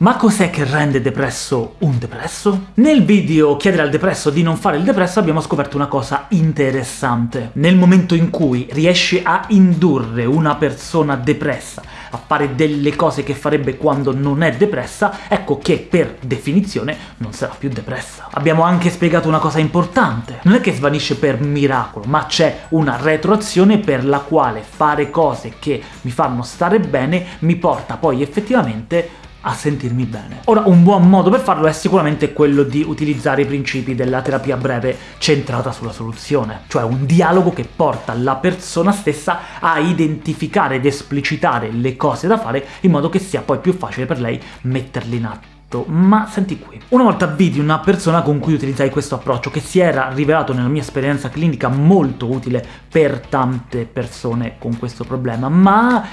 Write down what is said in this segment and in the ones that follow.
Ma cos'è che rende depresso un depresso? Nel video chiedere al depresso di non fare il depresso abbiamo scoperto una cosa interessante. Nel momento in cui riesci a indurre una persona depressa a fare delle cose che farebbe quando non è depressa, ecco che per definizione non sarà più depressa. Abbiamo anche spiegato una cosa importante. Non è che svanisce per miracolo, ma c'è una retroazione per la quale fare cose che mi fanno stare bene mi porta poi effettivamente a sentirmi bene. Ora, un buon modo per farlo è sicuramente quello di utilizzare i principi della terapia breve centrata sulla soluzione, cioè un dialogo che porta la persona stessa a identificare ed esplicitare le cose da fare in modo che sia poi più facile per lei metterle in atto ma senti qui. Una volta vidi una persona con cui utilizzai questo approccio, che si era rivelato nella mia esperienza clinica molto utile per tante persone con questo problema, ma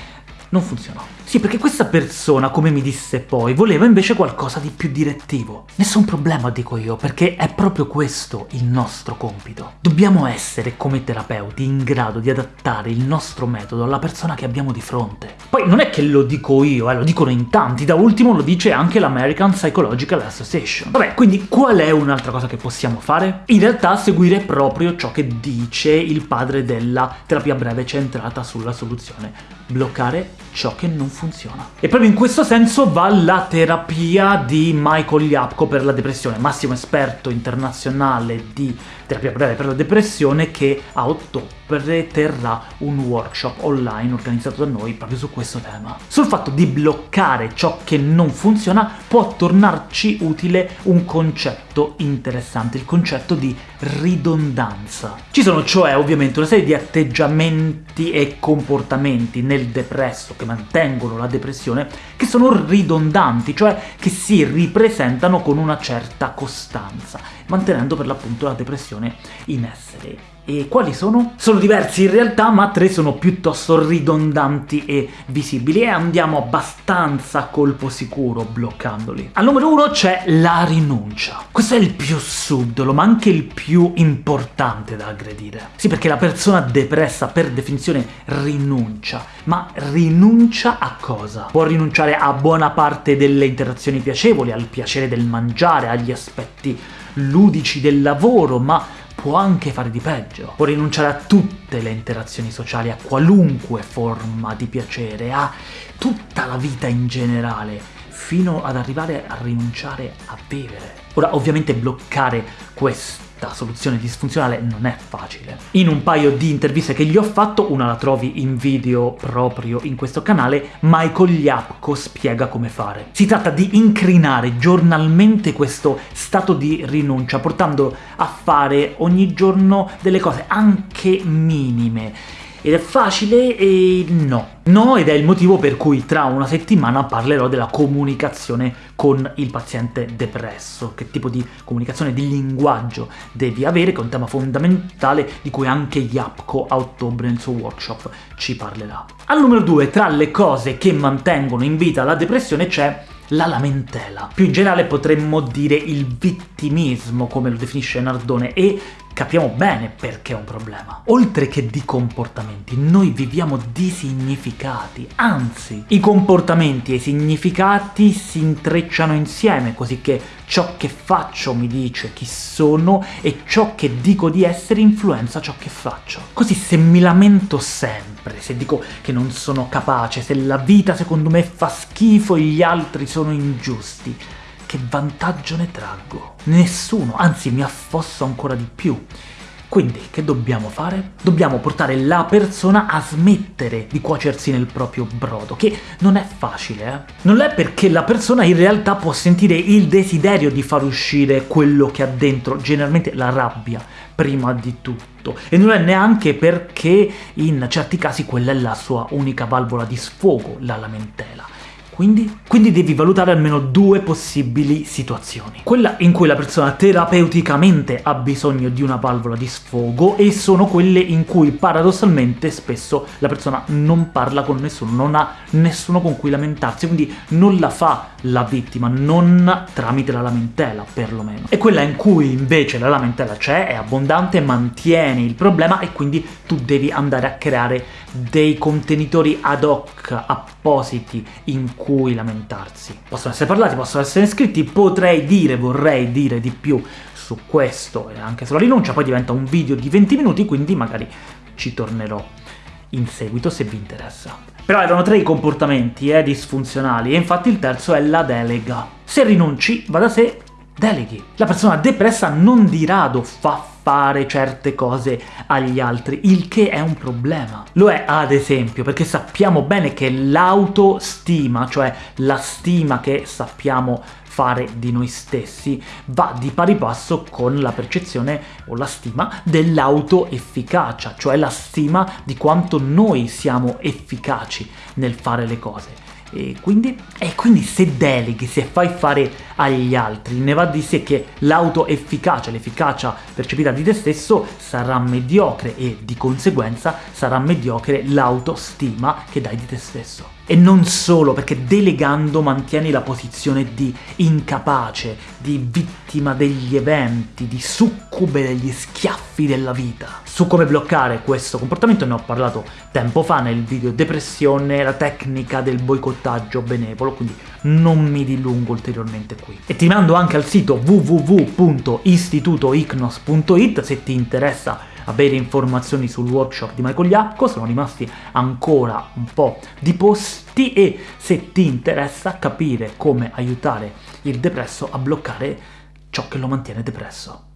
non funzionò. Sì, perché questa persona, come mi disse poi, voleva invece qualcosa di più direttivo. Nessun problema, dico io, perché è proprio questo il nostro compito. Dobbiamo essere, come terapeuti, in grado di adattare il nostro metodo alla persona che abbiamo di fronte. Poi non è che lo dico io, eh, lo dicono in tanti, da ultimo lo dice anche l'American Psychological Association. Vabbè, quindi qual è un'altra cosa che possiamo fare? In realtà seguire proprio ciò che dice il padre della terapia breve centrata sulla soluzione. Bloccare ciò che non funziona. E proprio in questo senso va la terapia di Michael Yapko per la depressione, massimo esperto internazionale di terapia breve per la depressione, che a ottobre terrà un workshop online organizzato da noi proprio su questo tema. Sul fatto di bloccare ciò che non funziona può tornarci utile un concetto interessante, il concetto di ridondanza. Ci sono cioè ovviamente una serie di atteggiamenti e comportamenti nel depresso che mantengono la depressione che sono ridondanti, cioè che si ripresentano con una certa costanza, mantenendo per l'appunto la depressione in essere. E quali sono? Sono diversi in realtà, ma tre sono piuttosto ridondanti e visibili, e andiamo abbastanza a colpo sicuro bloccandoli. Al numero uno c'è la rinuncia. Questo è il più subdolo, ma anche il più importante da aggredire. Sì, perché la persona depressa per definizione rinuncia, ma rinuncia a cosa? Può rinunciare a buona parte delle interazioni piacevoli, al piacere del mangiare, agli aspetti ludici del lavoro, ma può anche fare di peggio. Può rinunciare a tutte le interazioni sociali, a qualunque forma di piacere, a tutta la vita in generale, fino ad arrivare a rinunciare a vivere. Ora, ovviamente bloccare questo questa soluzione disfunzionale non è facile. In un paio di interviste che gli ho fatto, una la trovi in video proprio in questo canale, Michael Yapko spiega come fare. Si tratta di incrinare giornalmente questo stato di rinuncia, portando a fare ogni giorno delle cose anche minime, ed è facile e no. No, ed è il motivo per cui tra una settimana parlerò della comunicazione con il paziente depresso, che tipo di comunicazione, di linguaggio devi avere, che è un tema fondamentale di cui anche Yapko a ottobre nel suo workshop ci parlerà. Al numero 2, tra le cose che mantengono in vita la depressione c'è la lamentela. Più in generale potremmo dire il vittimismo, come lo definisce Nardone, e capiamo bene perché è un problema. Oltre che di comportamenti, noi viviamo di significati, anzi, i comportamenti e i significati si intrecciano insieme, così che ciò che faccio mi dice chi sono e ciò che dico di essere influenza ciò che faccio. Così se mi lamento sempre, se dico che non sono capace, se la vita secondo me fa schifo e gli altri sono ingiusti, che vantaggio ne traggo? Nessuno, anzi mi affosso ancora di più. Quindi, che dobbiamo fare? Dobbiamo portare la persona a smettere di cuocersi nel proprio brodo, che non è facile, eh? Non è perché la persona in realtà può sentire il desiderio di far uscire quello che ha dentro, generalmente la rabbia, prima di tutto, e non è neanche perché in certi casi quella è la sua unica valvola di sfogo, la lamentela. Quindi? Quindi devi valutare almeno due possibili situazioni. Quella in cui la persona terapeuticamente ha bisogno di una valvola di sfogo e sono quelle in cui paradossalmente spesso la persona non parla con nessuno, non ha nessuno con cui lamentarsi, quindi non la fa la vittima, non tramite la lamentela perlomeno. E quella in cui invece la lamentela c'è, è abbondante, mantiene il problema e quindi tu devi andare a creare dei contenitori ad hoc appositi in cui cui lamentarsi. Possono essere parlati, possono essere scritti, potrei dire, vorrei dire di più su questo e anche sulla rinuncia, poi diventa un video di 20 minuti, quindi magari ci tornerò in seguito se vi interessa. Però erano tre i comportamenti eh, disfunzionali, e infatti il terzo è la delega. Se rinunci, va da sé, deleghi. La persona depressa non di rado fa fare certe cose agli altri, il che è un problema. Lo è ad esempio perché sappiamo bene che l'autostima, cioè la stima che sappiamo fare di noi stessi, va di pari passo con la percezione o la stima dell'autoefficacia, cioè la stima di quanto noi siamo efficaci nel fare le cose. E quindi, e quindi se deleghi, se fai fare agli altri, ne va di sé che l'autoefficacia, l'efficacia percepita di te stesso sarà mediocre e di conseguenza sarà mediocre l'autostima che dai di te stesso. E non solo, perché delegando mantieni la posizione di incapace, di vittima degli eventi, di succube degli schiaffi della vita. Su come bloccare questo comportamento ne ho parlato tempo fa nel video depressione, la tecnica del boicottaggio benevolo, quindi non mi dilungo ulteriormente qui. E ti mando anche al sito www.istitutoicnos.it se ti interessa avere informazioni sul workshop di Michael Iacco, sono rimasti ancora un po' di posti e se ti interessa capire come aiutare il depresso a bloccare ciò che lo mantiene depresso.